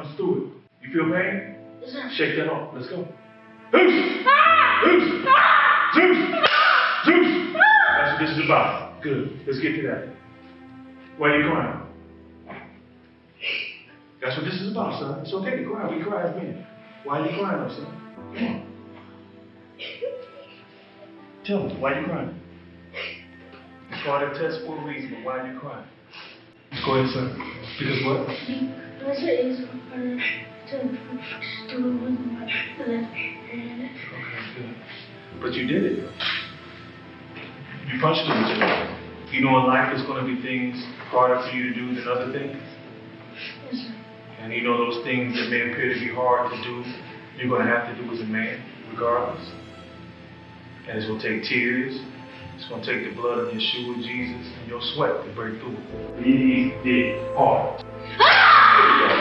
Punch through it. You feel pain? Sir. Shake that off. Let's go. Zeus! Zeus! Zeus! Zeus! That's what this is about. Good. Let's get to that. Why are you crying? That's what this is about, son. It's okay to cry. We cry as men. Why are you crying, though, son? Come on. Tell me, why are you crying? It's called a test for a reason, but why are you crying? Go ahead, son. Because what? Because it is harder to do with my left hand. Okay, good. But you did it. You punched him with it. You know in life there's going to be things harder for you to do than other things. Yes, sir. And you know those things that may appear to be hard to do, you're going to have to do as a man, regardless. And it's going to take tears. It's going to take the blood of Yeshua, Jesus, and your sweat to break through. He did it hard.